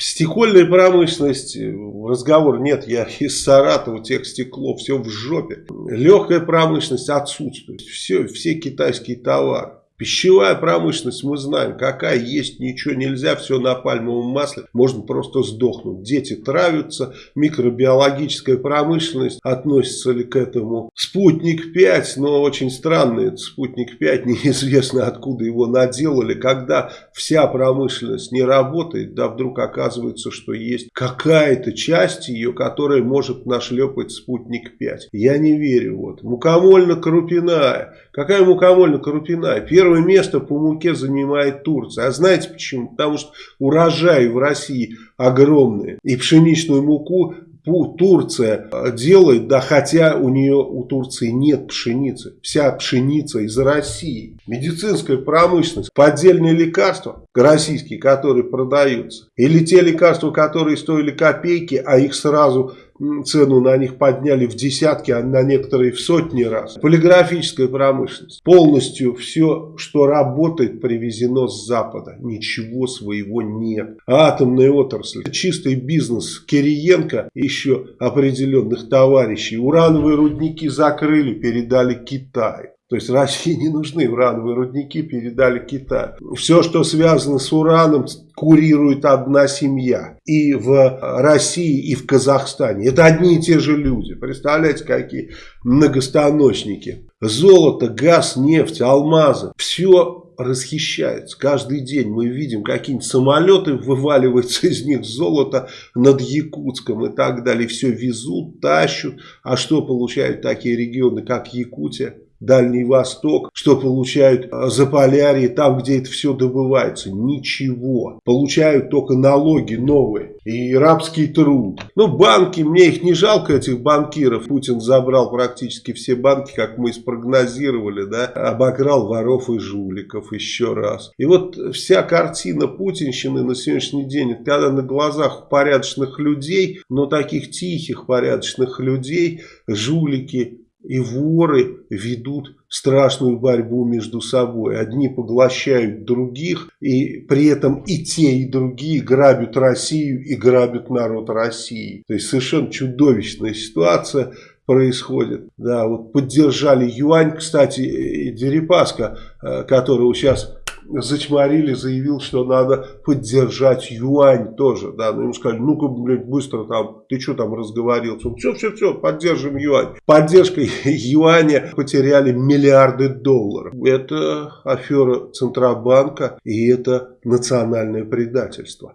Стекольная промышленность, разговор нет, я из Саратова, тех стекло, все в жопе. Легкая промышленность отсутствует, все, все китайские товары. Пищевая промышленность, мы знаем, какая есть, ничего нельзя, все на пальмовом масле, можно просто сдохнуть. Дети травятся, микробиологическая промышленность, относится ли к этому спутник 5, но очень странный этот спутник 5, неизвестно откуда его наделали, когда вся промышленность не работает, да вдруг оказывается, что есть какая-то часть ее, которая может нашлепать спутник 5. Я не верю. Вот. Мукомольно-крупяная. Какая мукомольно-крупяная? Первый Первое место по муке занимает Турция. А знаете почему? Потому что урожаи в России огромные. И пшеничную муку Турция делает, да хотя у нее, у Турции нет пшеницы. Вся пшеница из России. Медицинская промышленность, поддельные лекарства российские, которые продаются. Или те лекарства, которые стоили копейки, а их сразу цену на них подняли в десятки, а на некоторые в сотни раз. Полиграфическая промышленность. Полностью все, что работает, привезено с Запада. Ничего своего нет. Атомная отрасль. Чистый бизнес Кириенко, еще определенных товарищей. Урановые рудники закрыли, передали Китаю. То есть России не нужны урановые рудники, передали Китаю. Все, что связано с ураном, курирует одна семья. И в России, и в Казахстане. Это одни и те же люди. Представляете, какие многостаночники. Золото, газ, нефть, алмазы. Все расхищается. Каждый день мы видим, какие-нибудь самолеты вываливаются из них золото над Якутском и так далее. Все везут, тащут. А что получают такие регионы, как Якутия? Дальний Восток, что получают а, Заполярье, там, где это все добывается. Ничего. Получают только налоги новые и рабский труд. Ну, банки, мне их не жалко, этих банкиров. Путин забрал практически все банки, как мы спрогнозировали, да, обокрал воров и жуликов еще раз. И вот вся картина путинщины на сегодняшний день, когда на глазах порядочных людей, но таких тихих порядочных людей, жулики и воры ведут страшную борьбу между собой. Одни поглощают других, и при этом и те, и другие грабят Россию и грабят народ России. То есть совершенно чудовищная ситуация происходит. Да, вот поддержали юань, кстати, Дерипаска, э, которого сейчас зачморили, заявил, что надо поддержать юань тоже. Да, но ему сказали, ну-ка, блядь, быстро там, ты что там разговорился? Все, все, все, поддержим юань. Поддержкой юаня потеряли миллиарды долларов. Это афера Центробанка и это национальное предательство.